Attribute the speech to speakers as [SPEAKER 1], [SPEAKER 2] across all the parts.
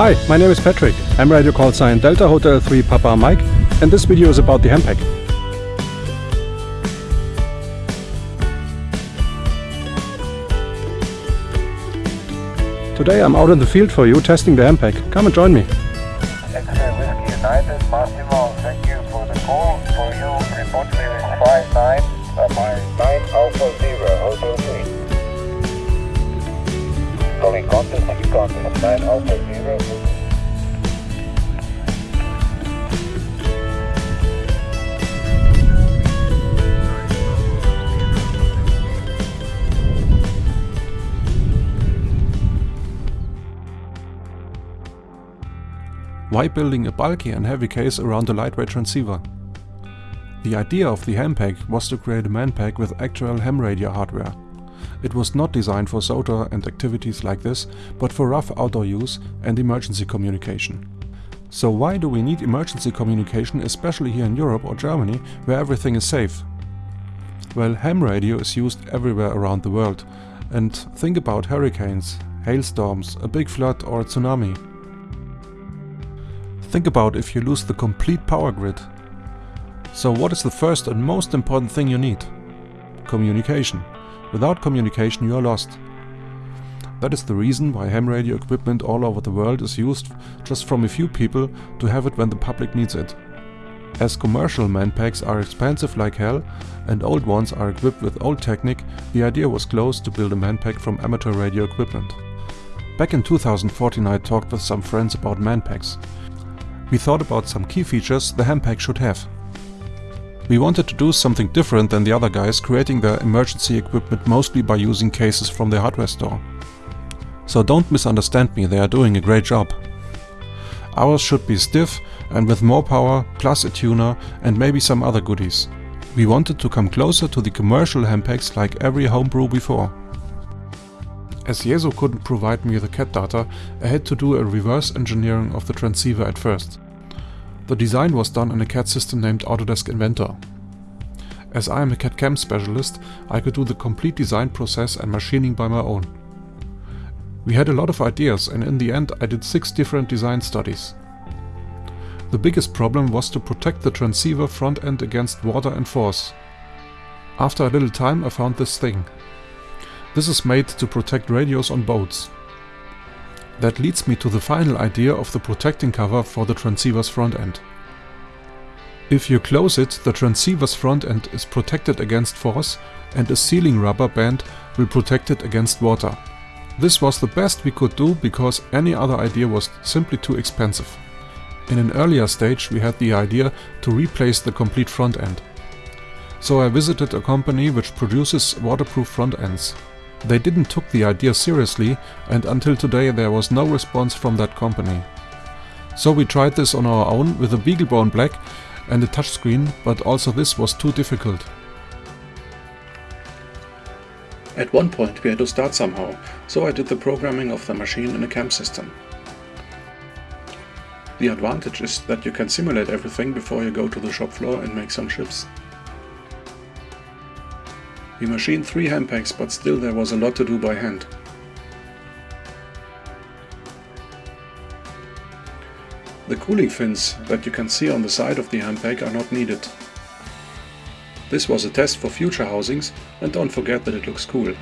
[SPEAKER 1] Hi, my name is Patrick. I'm radio call sign Delta Hotel 3 Papa Mike and this video is about the Hampac. Today I'm out in the field for you testing the Hampac. Come and join me.
[SPEAKER 2] X-ray Whiskey United, Massimo, thank you for the call. For you, report clearance 59, contact, thank you contact, 9 Alpha 0.
[SPEAKER 3] Why building a bulky and heavy case around a lightweight transceiver? The idea of the Hampac was to create a man pack with actual ham radio hardware. It was not designed for SOTA and activities like this, but for rough outdoor use and emergency communication. So why do we need emergency communication especially here in Europe or Germany where everything is safe? Well, ham radio is used everywhere around the world and think about hurricanes, hailstorms, a big flood or a tsunami. Think about if you lose the complete power grid. So what is the first and most important thing you need? Communication. Without communication you are lost. That is the reason why ham radio equipment all over the world is used just from a few people to have it when the public needs it. As commercial manpacks are expensive like hell and old ones are equipped with old technique, the idea was close to build a manpack from amateur radio equipment. Back in 2014 I talked with some friends about manpacks we thought about some key features the Hampac should have. We wanted to do something different than the other guys creating their emergency equipment mostly by using cases from the hardware store. So don't misunderstand me, they are doing a great job. Ours should be stiff and with more power, plus a tuner and maybe some other goodies. We wanted to come closer to the commercial Hampacs like every homebrew before. As Yaesu couldn't provide me the CAD data, I had to do a reverse engineering of the transceiver at first. The design was done in a CAD system named Autodesk Inventor. As I am a CAD CAM specialist, I could do the complete design process and machining by my own. We had a lot of ideas and in the end I did six different design studies. The biggest problem was to protect the transceiver front end against water and force. After a little time I found this thing. This is made to protect radios on boats. That leads me to the final idea of the protecting cover for the transceiver's front end. If you close it, the transceiver's front end is protected against force and a sealing rubber band will protect it against water. This was the best we could do because any other idea was simply too expensive. In an earlier stage we had the idea to replace the complete front end. So I visited a company which produces waterproof front ends. They didn't took the idea seriously and until today there was no response from that company. So we tried this on our own with a BeagleBone Black and a touchscreen, but also this was too difficult. At one point we had to start somehow, so I did the programming of the machine in a CAM system. The advantage is that you can simulate everything before you go to the shop floor and make some chips. We machined three Hampacs, but still there was a lot to do by hand. The cooling fins that you can see on the side of the Hampac are not needed. This was a test for future housings and don't forget that it looks cool.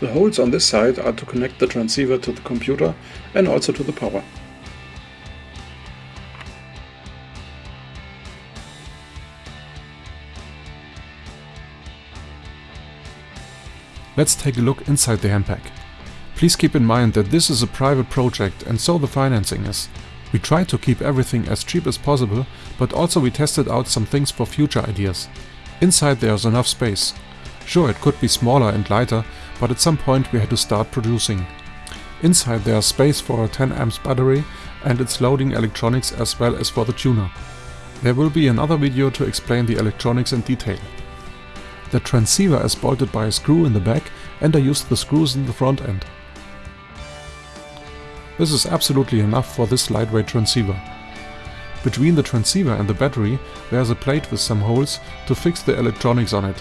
[SPEAKER 3] The holes on this side are to connect the transceiver to the computer and also to the power. Let's take a look inside the Hampac. Please keep in mind that this is a private project and so the financing is. We tried to keep everything as cheap as possible, but also we tested out some things for future ideas. Inside there's enough space. Sure, it could be smaller and lighter, but at some point we had to start producing. Inside there's space for a 10 amps battery and its loading electronics as well as for the tuner. There will be another video to explain the electronics in detail. The transceiver is bolted by a screw in the back and I used the screws in the front end. This is absolutely enough for this lightweight transceiver. Between the transceiver and the battery there's a plate with some holes to fix the electronics on it.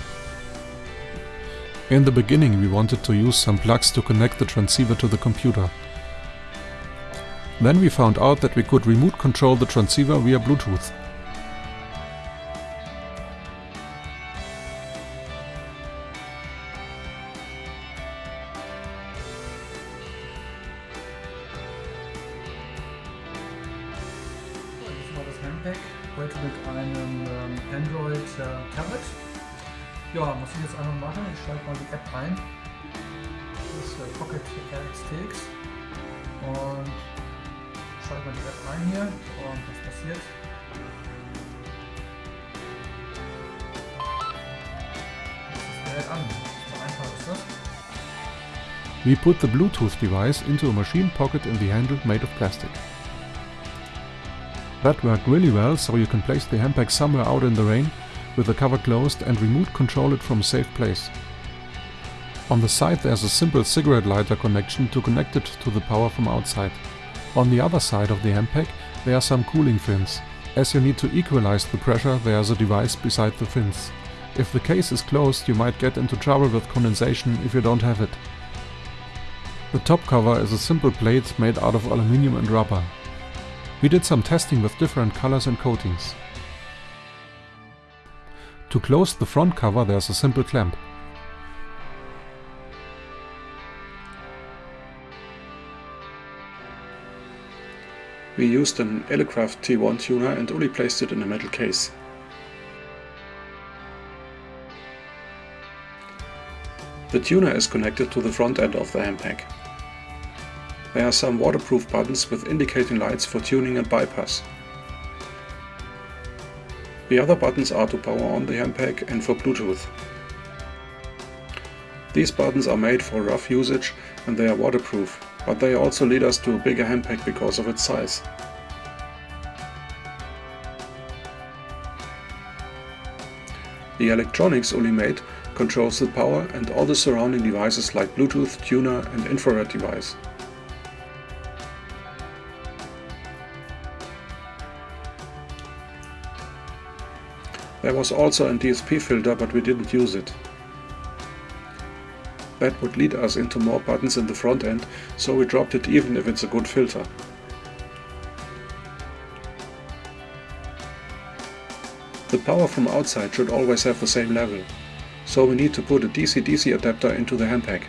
[SPEAKER 3] In the beginning we wanted to use some plugs to connect the transceiver to the computer. Then we found out that we could remote control the transceiver via Bluetooth.
[SPEAKER 4] Heute mit einem ähm, Android äh. Ja, was ich jetzt einfach machen, ich schalte mal die App ein. Das ist äh, Pocket RXTX. Und schalte mal die App ein hier und was passiert? Das Gerät an. So einfach ist das.
[SPEAKER 3] We put the Bluetooth device into a machine pocket in the handle made of plastic. That worked really well, so you can place the Hampac somewhere out in the rain with the cover closed and remote control it from a safe place. On the side there's a simple cigarette lighter connection to connect it to the power from outside. On the other side of the Hampac there are some cooling fins. As you need to equalize the pressure there's a device beside the fins. If the case is closed you might get into trouble with condensation if you don't have it. The top cover is a simple plate made out of aluminium and rubber. We did some testing with different colors and coatings. To close the front cover there's a simple clamp. We used an Elecraft T1 tuner and only placed it in a metal case. The tuner is connected to the front end of the Hampac. There are some waterproof buttons with indicating lights for tuning and bypass. The other buttons are to power on the Hampac and for Bluetooth. These buttons are made for rough usage and they are waterproof, but they also lead us to a bigger Hampac because of its size. The electronics Uli made controls the power and all the surrounding devices like Bluetooth, tuner and infrared device. There was also a DSP filter but we didn't use it. That would lead us into more buttons in the front end, so we dropped it even if it's a good filter. The power from outside should always have the same level, so we need to put a DC-DC adapter into the Hampac.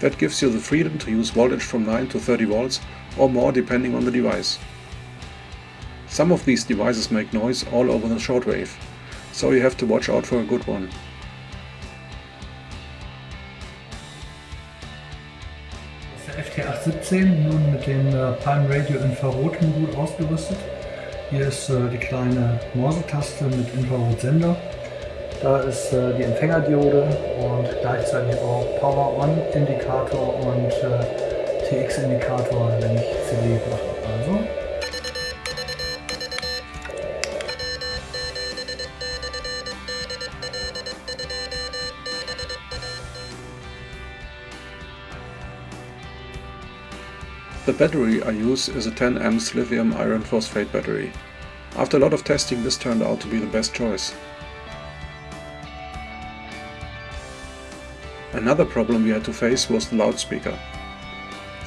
[SPEAKER 3] That gives you the freedom to use voltage from 9 to 30 volts or more depending on the device. Some of these devices make noise all over the shortwave, so you have to watch out for a good one.
[SPEAKER 4] Das ist der FT817 nun mit dem äh, Palm Radio Infrarot-Modul ausgerüstet. Hier ist äh, die kleine Morse-Taste mit Infrarotsender. Da ist äh, die Empfängerdiode und gleichzeitig auch Power-On-Indikator und TX-Indikator, wenn ich CD mache. Also
[SPEAKER 3] The battery I use is a 10 amps lithium iron phosphate battery. After a lot of testing this turned out to be the best choice. Another problem we had to face was the loudspeaker.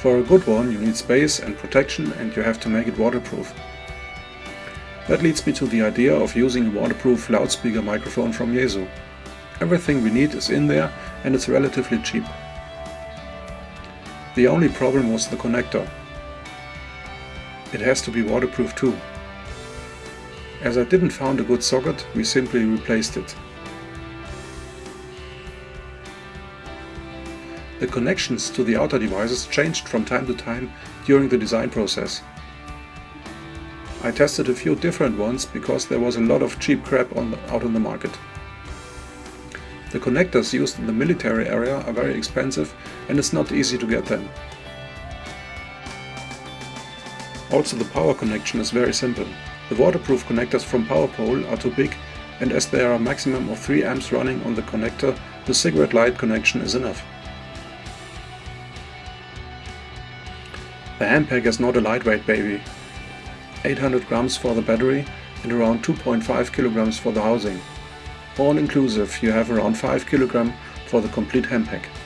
[SPEAKER 3] For a good one you need space and protection and you have to make it waterproof. That leads me to the idea of using a waterproof loudspeaker microphone from Yaesu. Everything we need is in there and it's relatively cheap. The only problem was the connector. It has to be waterproof too. As I didn't found a good socket, we simply replaced it. The connections to the outer devices changed from time to time during the design process. I tested a few different ones because there was a lot of cheap crap on the, out on the market. The connectors used in the military area are very expensive and it's not easy to get them. Also the power connection is very simple. The waterproof connectors from PowerPole are too big and as there are a maximum of 3 amps running on the connector, the cigarette light connection is enough. The Hampac is not a lightweight baby. 800 grams for the battery and around 2.5 kilograms for the housing. All inclusive you have around 5 kg
[SPEAKER 1] for the complete Hampac.
[SPEAKER 2] Kilo